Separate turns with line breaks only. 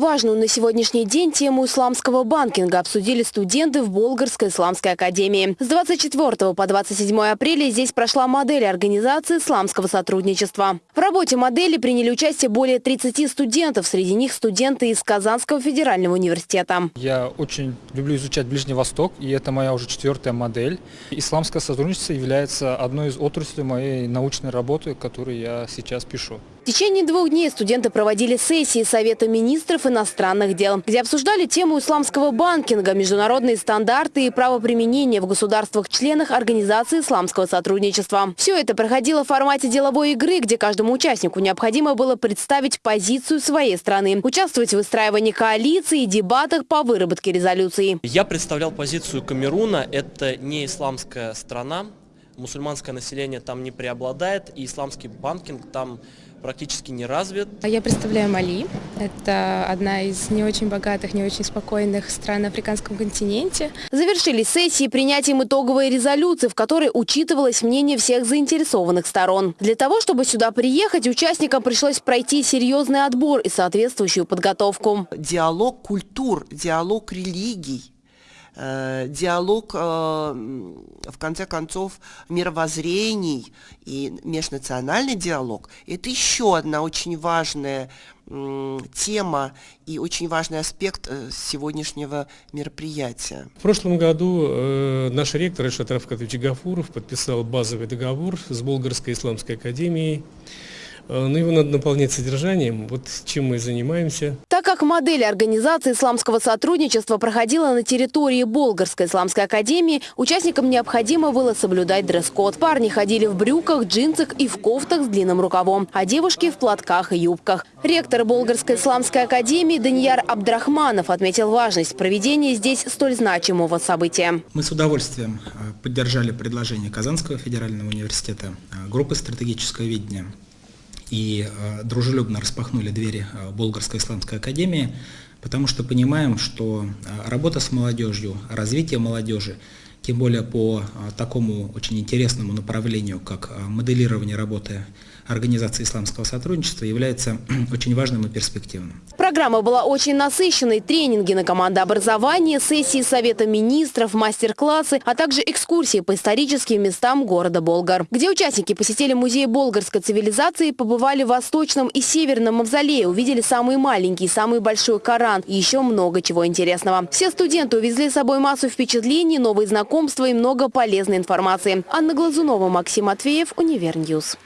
Важную на сегодняшний день тему исламского банкинга обсудили студенты в Болгарской исламской академии. С 24 по 27 апреля здесь прошла модель организации исламского сотрудничества. В работе модели приняли участие более 30 студентов, среди них студенты из Казанского федерального университета.
Я очень люблю изучать Ближний Восток, и это моя уже четвертая модель. Исламское сотрудничество является одной из отраслей моей научной работы, которую я сейчас пишу.
В течение двух дней студенты проводили сессии Совета министров иностранных дел, где обсуждали тему исламского банкинга, международные стандарты и правоприменения в государствах-членах Организации исламского сотрудничества. Все это проходило в формате деловой игры, где каждому участнику необходимо было представить позицию своей страны, участвовать в выстраивании коалиции и дебатах по выработке резолюции.
Я представлял позицию Камеруна. Это не исламская страна, мусульманское население там не преобладает, и исламский банкинг там практически не развит.
А Я представляю Мали. Это одна из не очень богатых, не очень спокойных стран на африканском континенте.
Завершились сессии принятием итоговой резолюции, в которой учитывалось мнение всех заинтересованных сторон. Для того, чтобы сюда приехать, участникам пришлось пройти серьезный отбор и соответствующую подготовку.
Диалог культур, диалог религий диалог, э, в конце концов, мировоззрений и межнациональный диалог – это еще одна очень важная тема и очень важный аспект э, сегодняшнего мероприятия.
В прошлом году э, наш ректор Ишат Рафкатович Гафуров подписал базовый договор с Болгарской исламской академией Э, но его надо наполнять содержанием, вот чем мы и занимаемся.
Так как модель организации исламского сотрудничества проходила на территории Болгарской исламской академии, участникам необходимо было соблюдать дресс-код. Парни ходили в брюках, джинсах и в кофтах с длинным рукавом, а девушки в платках и юбках. Ректор Болгарской исламской академии Данияр Абдрахманов отметил важность проведения здесь столь значимого события.
Мы с удовольствием э, поддержали предложение Казанского федерального университета, э, группы стратегического видения и э, дружелюбно распахнули двери э, Болгарской исламской академии, потому что понимаем, что э, работа с молодежью, развитие молодежи, тем более по такому очень интересному направлению, как моделирование работы Организации исламского сотрудничества является очень важным и перспективным.
Программа была очень насыщенной. Тренинги на командообразование, сессии Совета министров, мастер-классы, а также экскурсии по историческим местам города Болгар, где участники посетили музей болгарской цивилизации, побывали в Восточном и Северном мавзолее, увидели самый маленький, самый большой Коран и еще много чего интересного. Все студенты увезли с собой массу впечатлений, новые знакомства и много полезной информации. Анна Глазунова, Максим Матвеев,
Univer News.